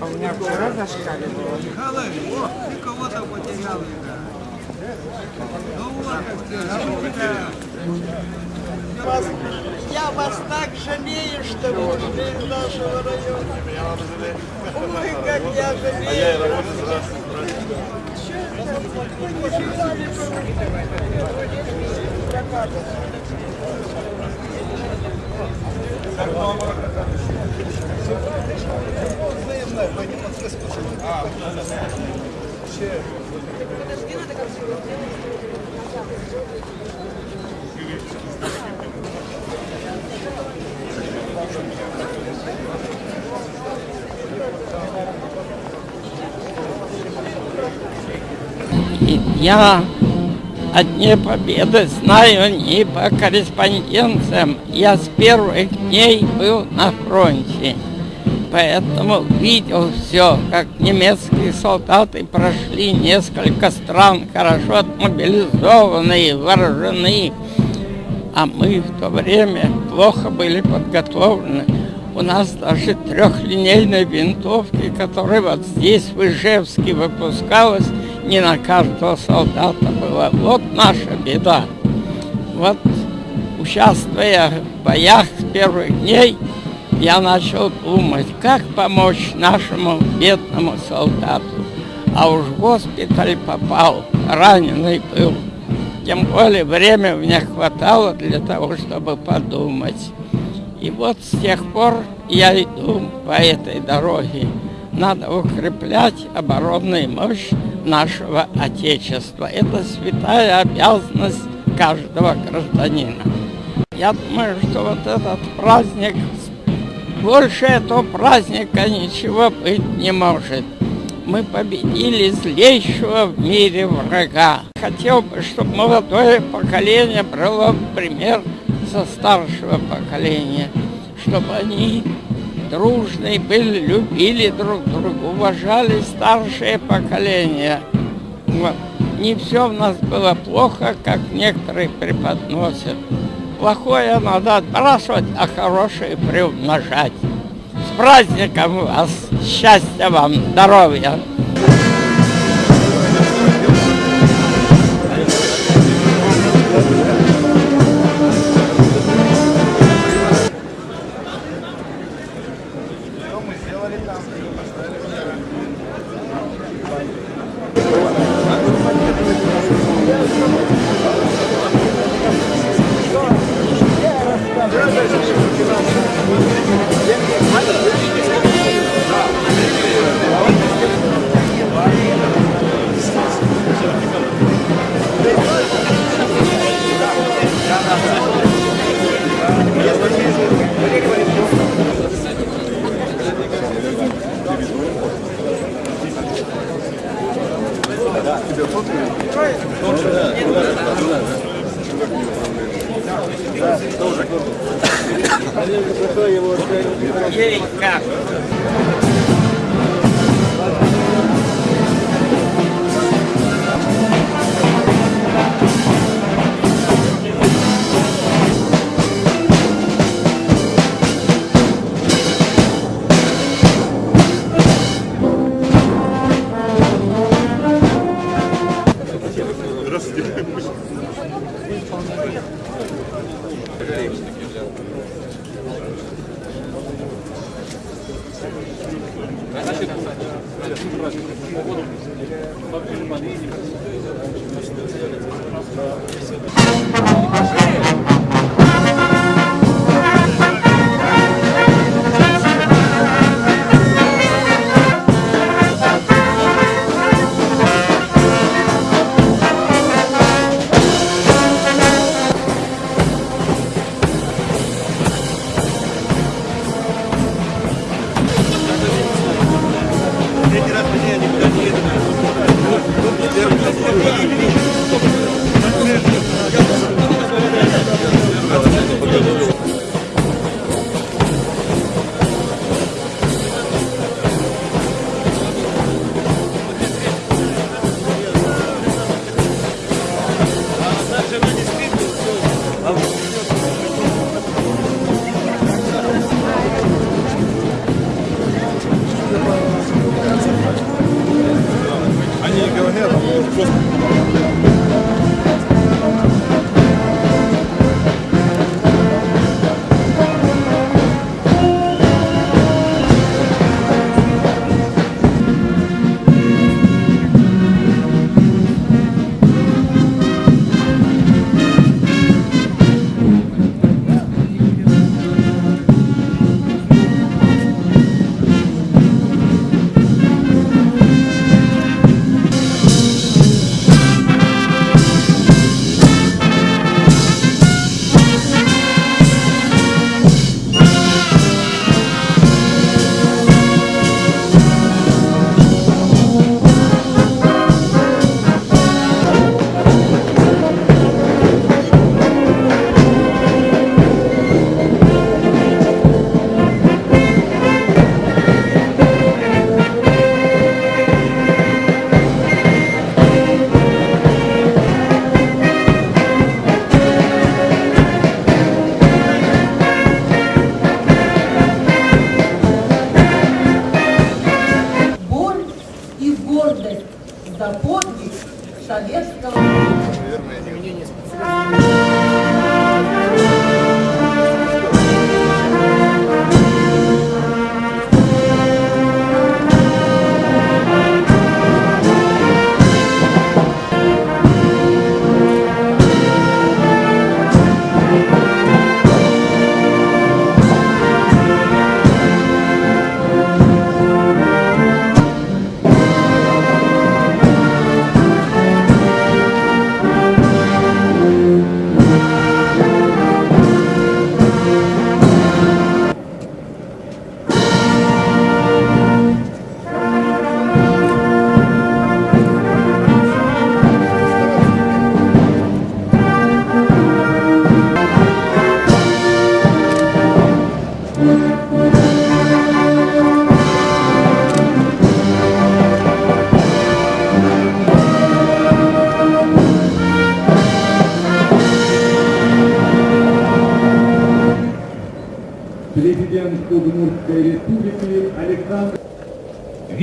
А у меня вчера зашкаливало. Михайлович, о, ты кого-то потерял, ребят. Ну вот, Я вас так жалею, что вы из нашего района. Ой, как я жалею. И я о Дне Победы знаю не по корреспонденциям. Я с первых дней был на фронте. Поэтому видел все, как немецкие солдаты прошли несколько стран, хорошо отмобилизованные, вооружены. А мы в то время плохо были подготовлены. У нас даже трехлинейной винтовки, которая вот здесь в Ижевске выпускалась, не на каждого солдата была. Вот наша беда. Вот участвуя в боях с первых дней, я начал думать, как помочь нашему бедному солдату. А уж в госпиталь попал, раненый был. Тем более время мне хватало для того, чтобы подумать. И вот с тех пор я иду по этой дороге. Надо укреплять оборонную мощь нашего Отечества. Это святая обязанность каждого гражданина. Я думаю, что вот этот праздник, больше этого праздника ничего быть не может. Мы победили злейшего в мире врага. Хотел бы, чтобы молодое поколение брало пример со старшего поколения, чтобы они дружные были, любили друг друга, уважали старшее поколение. Вот. Не все у нас было плохо, как некоторые преподносят. Плохое надо отбрасывать, а хорошее приумножать. С праздником вас! Счастья вам, здоровья!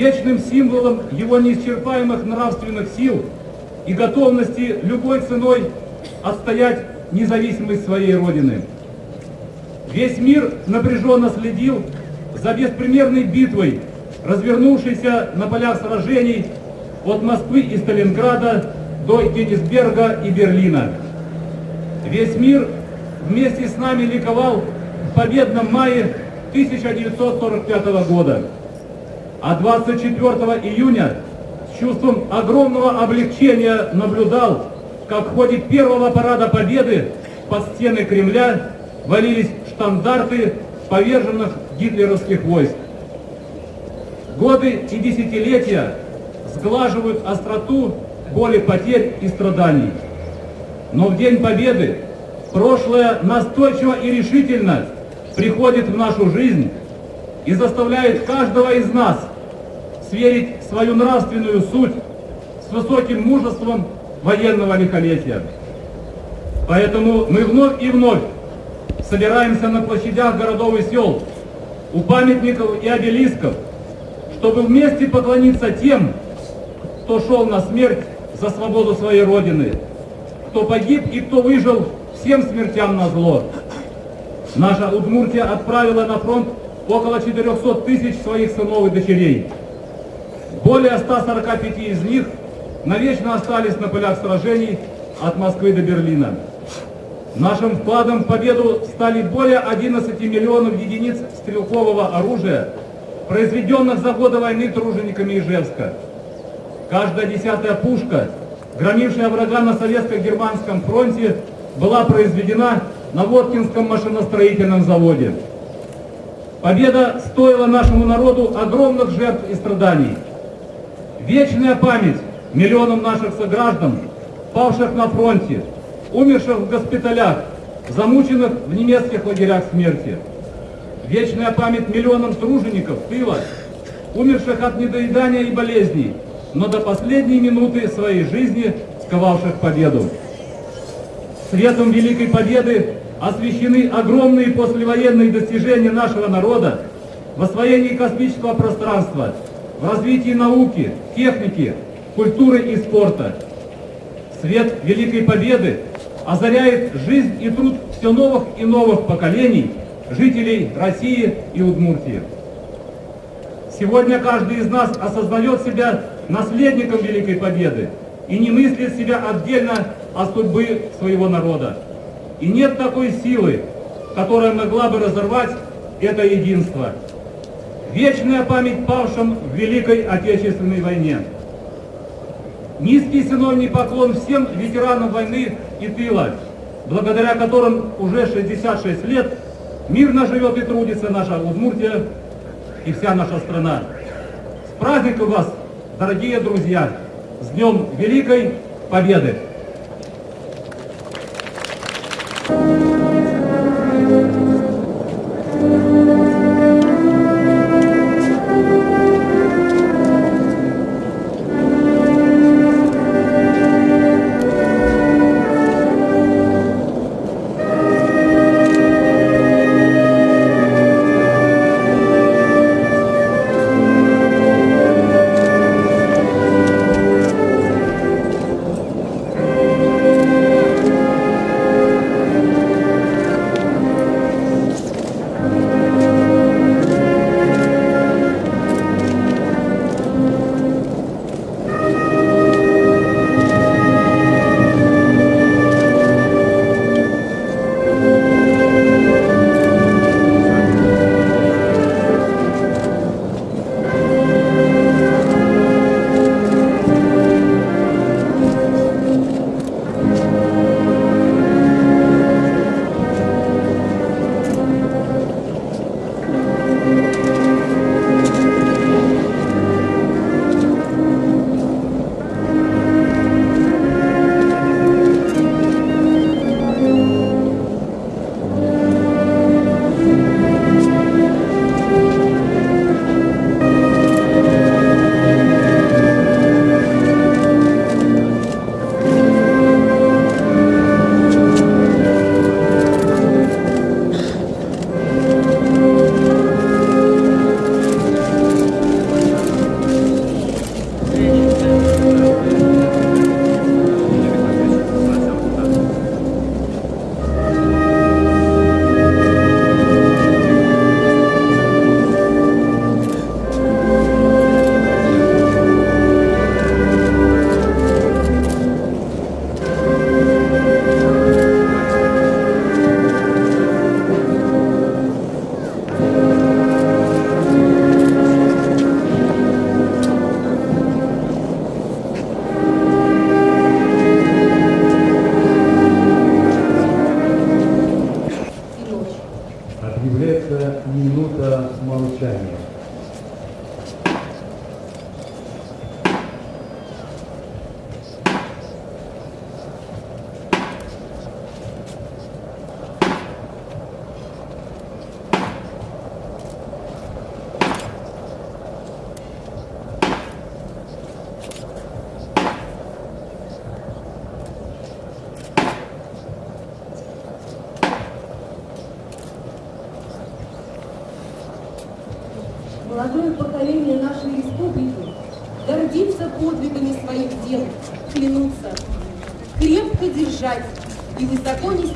Вечным символом его неисчерпаемых нравственных сил и готовности любой ценой отстоять независимость своей Родины. Весь мир напряженно следил за беспримерной битвой, развернувшейся на полях сражений от Москвы и Сталинграда до Кенигсберга и Берлина. Весь мир вместе с нами ликовал в победном мае 1945 года. А 24 июня с чувством огромного облегчения наблюдал, как в ходе первого парада Победы под стены Кремля валились штандарты поверженных гитлеровских войск. Годы и десятилетия сглаживают остроту боли потерь и страданий. Но в День Победы прошлое настойчиво и решительно приходит в нашу жизнь и заставляет каждого из нас сверить свою нравственную суть с высоким мужеством военного лихолетия. Поэтому мы вновь и вновь собираемся на площадях городов и сел, у памятников и обелисков, чтобы вместе поклониться тем, кто шел на смерть за свободу своей Родины, кто погиб и кто выжил всем смертям на зло. Наша Удмуртия отправила на фронт около 400 тысяч своих сынов и дочерей. Более 145 из них навечно остались на полях сражений от Москвы до Берлина. Нашим вкладом в победу стали более 11 миллионов единиц стрелкового оружия, произведенных за годы войны тружениками Ижевска. Каждая десятая пушка, громившая врага на советско-германском фронте, была произведена на Воткинском машиностроительном заводе. Победа стоила нашему народу огромных жертв и страданий. Вечная память миллионам наших сограждан, павших на фронте, умерших в госпиталях, замученных в немецких лагерях смерти. Вечная память миллионам тружеников тыла, умерших от недоедания и болезней, но до последней минуты своей жизни сковавших победу. Светом Великой Победы освещены огромные послевоенные достижения нашего народа в освоении космического пространства, в развитии науки, техники, культуры и спорта. Свет Великой Победы озаряет жизнь и труд все новых и новых поколений жителей России и Удмуртии. Сегодня каждый из нас осознает себя наследником Великой Победы и не мыслит себя отдельно от судьбы своего народа. И нет такой силы, которая могла бы разорвать это единство. Вечная память павшим в Великой Отечественной войне. Низкий синовний поклон всем ветеранам войны и тыла, благодаря которым уже 66 лет мирно живет и трудится наша Удмуртия и вся наша страна. С праздником вас, дорогие друзья! С Днем Великой Победы!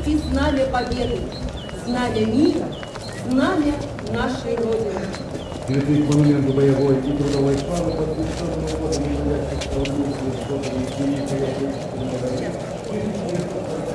Нести знамя победы, знамя мира, знамя нашей Родины. Цветы к монументу боевой и трудовой славы под 500 годом является Удмуртской сотовой Великой Отечественной войны. Цветы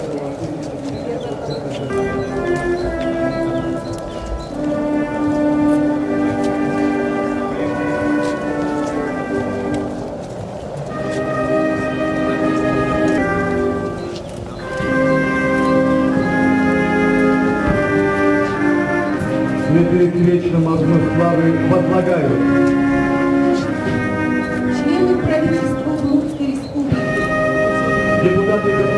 Thank you.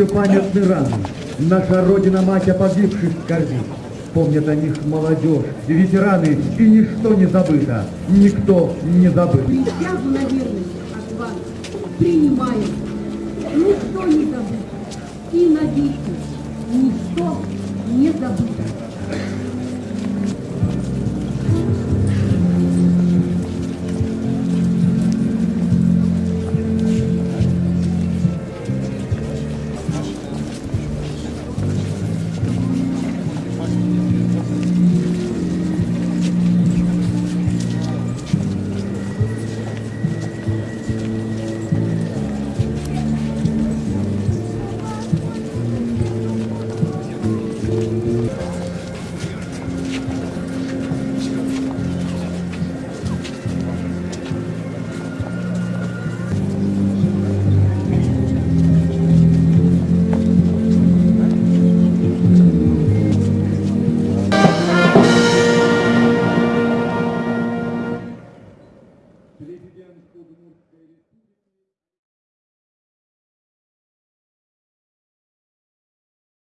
Еще памятны раны. Наша Родина-Мать о погибших скорбит. Помнят о них молодежь, ветераны, и ничто не забыто, никто не забыт. Присягу на верность от вас принимаем. Ничто не забыто. И навеки ничто не забыто.